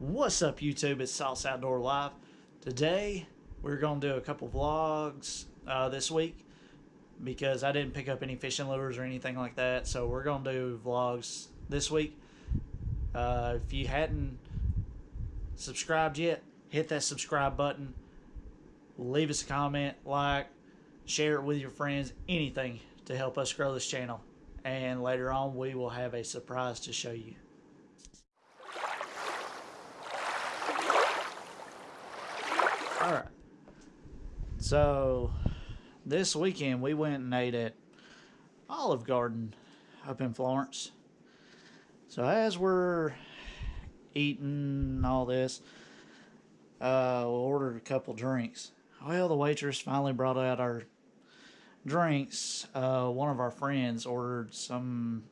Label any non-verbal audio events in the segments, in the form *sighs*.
What's up YouTube? It's Sauce Outdoor Live. Today we're going to do a couple vlogs uh, this week because I didn't pick up any fishing lures or anything like that. So we're going to do vlogs this week. Uh, if you hadn't subscribed yet, hit that subscribe button. Leave us a comment, like, share it with your friends, anything to help us grow this channel. And later on we will have a surprise to show you. All right. So this weekend we went and ate at Olive Garden up in Florence. So as we're eating all this, uh, we ordered a couple drinks. Well, the waitress finally brought out our drinks. Uh, one of our friends ordered some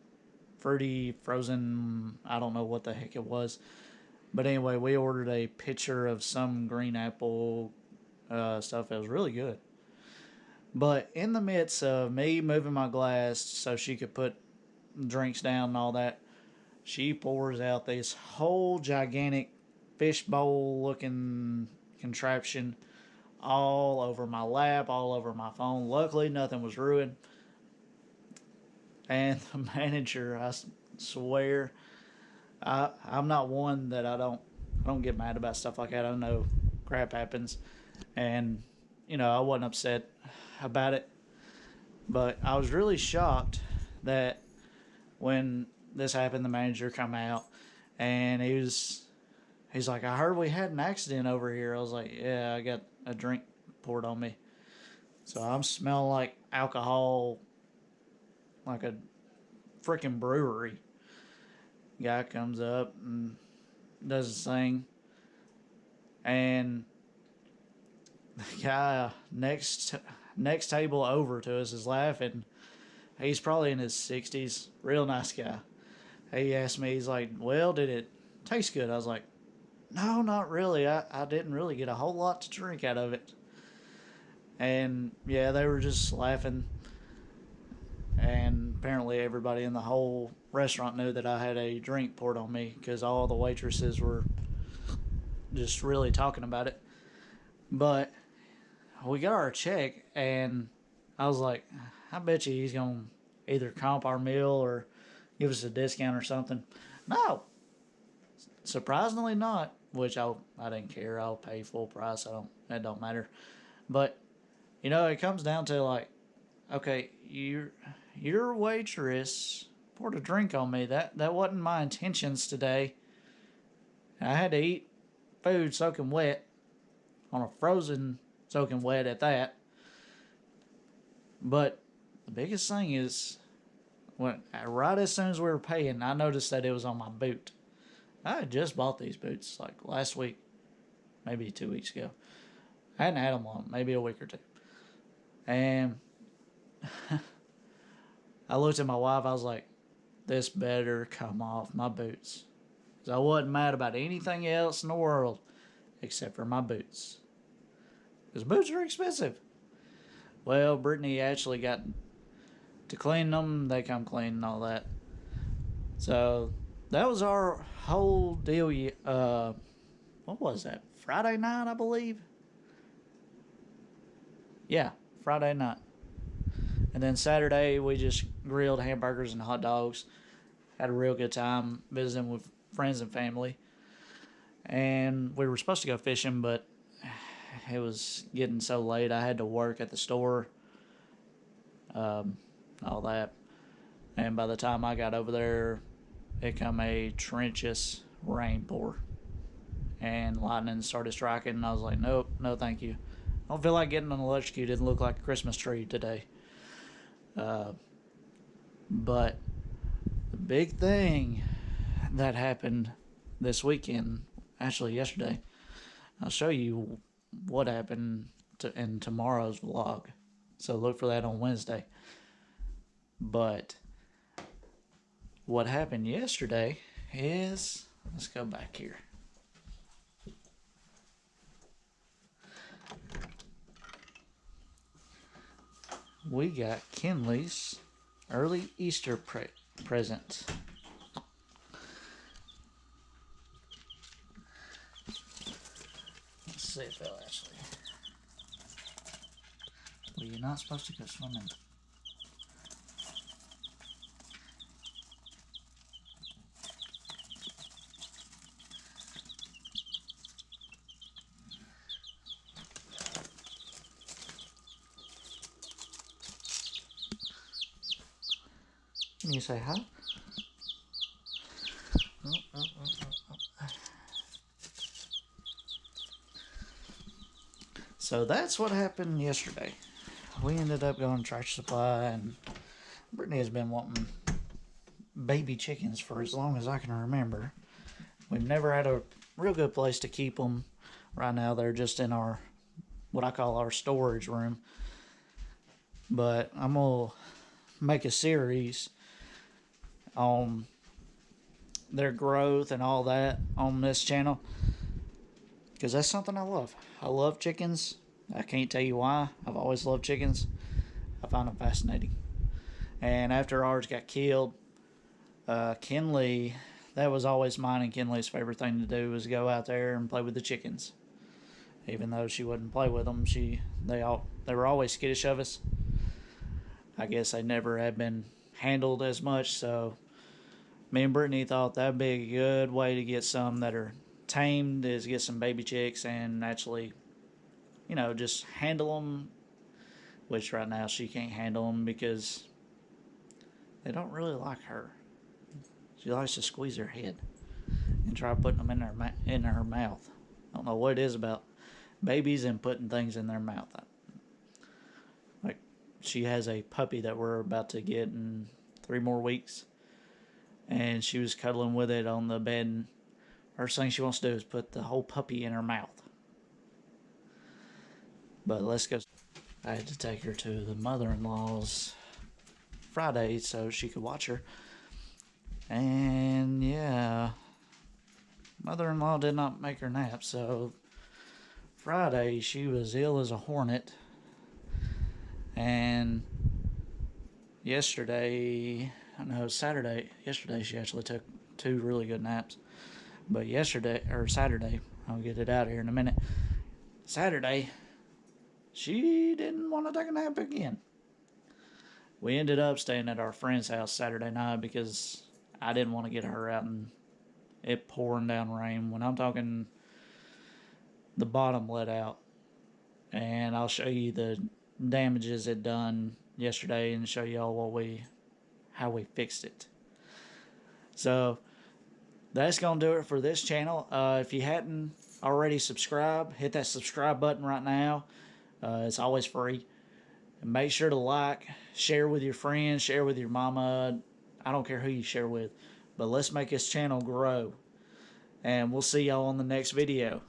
fruity frozen. I don't know what the heck it was but anyway, we ordered a pitcher of some green apple uh, stuff. It was really good. But in the midst of me moving my glass so she could put drinks down and all that, she pours out this whole gigantic fishbowl looking contraption all over my lap, all over my phone. Luckily, nothing was ruined. And *laughs* the manager, I swear, I I'm not one that I don't I don't get mad about stuff like that. I don't know crap happens, and you know I wasn't upset about it, but I was really shocked that when this happened, the manager come out and he was he's like, I heard we had an accident over here. I was like, yeah, I got a drink poured on me. So I'm smelling like alcohol, like a freaking brewery. Guy comes up and does his thing. And the guy next next table over to us is laughing. He's probably in his 60s. Real nice guy. He asked me, he's like, well, did it taste good? I was like, no, not really. I, I didn't really get a whole lot to drink out of it. And yeah, they were just laughing. Apparently everybody in the whole restaurant knew that I had a drink poured on me because all the waitresses were just really talking about it. But we got our check, and I was like, I bet you he's going to either comp our meal or give us a discount or something. No. Surprisingly not, which I I didn't care. I'll pay full price. I don't that don't matter. But you know, it comes down to like okay, you your waitress poured a drink on me. That that wasn't my intentions today. I had to eat food soaking wet on a frozen soaking wet at that. But the biggest thing is when uh, right as soon as we were paying, I noticed that it was on my boot. I had just bought these boots like last week, maybe two weeks ago. I hadn't had them long, maybe a week or two. And *laughs* I looked at my wife, I was like, this better come off my boots. Because I wasn't mad about anything else in the world except for my boots. Because boots are expensive. Well, Brittany actually got to clean them. They come clean and all that. So that was our whole deal. Uh, what was that? Friday night, I believe. Yeah, Friday night. And then Saturday, we just grilled hamburgers and hot dogs. Had a real good time visiting with friends and family. And we were supposed to go fishing, but *sighs* it was getting so late. I had to work at the store, um, all that. And by the time I got over there, it come a trenchous rain pour. And lightning started striking, and I was like, nope, no thank you. I don't feel like getting an electrocuted and look like a Christmas tree today. Uh, but the big thing that happened this weekend, actually yesterday, I'll show you what happened to, in tomorrow's vlog. So look for that on Wednesday. But what happened yesterday is, let's go back here. we got Kinley's early Easter pre present. Let's see if they'll actually. Well, you're not supposed to go swimming. Oh, oh, oh. So that's what happened yesterday. We ended up going to Tractor Supply, and Brittany has been wanting baby chickens for as long as I can remember. We've never had a real good place to keep them. Right now, they're just in our what I call our storage room. But I'm gonna make a series on their growth and all that on this channel because that's something I love. I love chickens. I can't tell you why. I've always loved chickens. I find them fascinating. And after ours got killed, uh, Kinley, that was always mine and Kinley's favorite thing to do was go out there and play with the chickens. Even though she wouldn't play with them, she they all they were always skittish of us. I guess they never had been handled as much, so me and Brittany thought that'd be a good way to get some that are tamed is get some baby chicks and actually, you know, just handle them. Which right now she can't handle them because they don't really like her. She likes to squeeze her head and try putting them in her ma- in her mouth. I don't know what it is about babies and putting things in their mouth. Like she has a puppy that we're about to get in three more weeks, and she was cuddling with it on the bed. First thing she wants to do is put the whole puppy in her mouth. But let's go. I had to take her to the mother-in-law's Friday so she could watch her. And yeah, mother-in-law did not make her nap, so Friday she was ill as a hornet. And yesterday, I know Saturday, yesterday she actually took two really good naps. But yesterday or Saturday, I'll get it out here in a minute. Saturday, she didn't want to take a nap again. We ended up staying at our friend's house Saturday night because I didn't want to get her out and it pouring down rain. When I'm talking the bottom let out. And I'll show you the damages it done yesterday and show y'all what we how we fixed it. So that's gonna do it for this channel. Uh, if you hadn't already subscribed, hit that subscribe button right now. Uh, it's always free. And make sure to like, share with your friends, share with your mama. I don't care who you share with, but let's make this channel grow. And we'll see y'all on the next video.